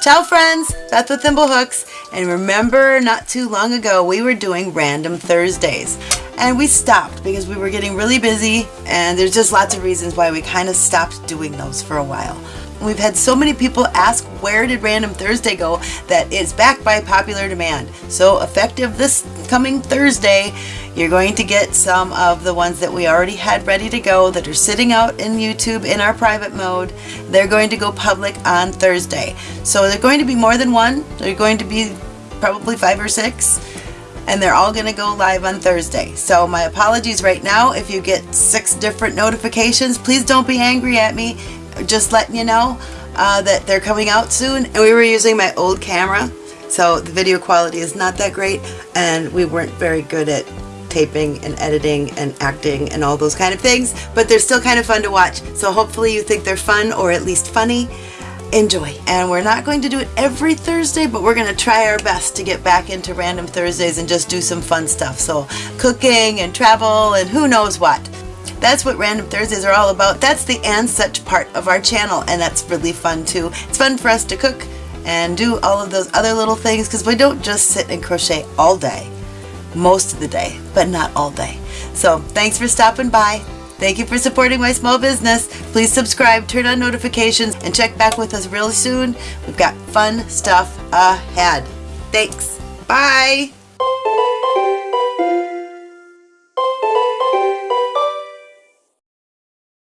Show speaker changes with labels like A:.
A: Ciao friends, Beth with Thimblehooks, and remember not too long ago we were doing Random Thursdays and we stopped because we were getting really busy and there's just lots of reasons why we kind of stopped doing those for a while. We've had so many people ask where did Random Thursday go that it's back by popular demand. So effective this coming Thursday, you're going to get some of the ones that we already had ready to go that are sitting out in YouTube in our private mode. They're going to go public on Thursday. So they're going to be more than one. They're going to be probably five or six and they're all going to go live on Thursday. So my apologies right now if you get six different notifications. Please don't be angry at me just letting you know uh, that they're coming out soon. And we were using my old camera, so the video quality is not that great, and we weren't very good at taping and editing and acting and all those kind of things, but they're still kind of fun to watch. So hopefully you think they're fun or at least funny. Enjoy. And we're not going to do it every Thursday, but we're going to try our best to get back into random Thursdays and just do some fun stuff. So cooking and travel and who knows what. That's what Random Thursdays are all about. That's the and such part of our channel and that's really fun too. It's fun for us to cook and do all of those other little things because we don't just sit and crochet all day. Most of the day, but not all day. So thanks for stopping by. Thank you for supporting my small business. Please subscribe, turn on notifications, and check back with us really soon. We've got fun stuff ahead. Thanks. Bye.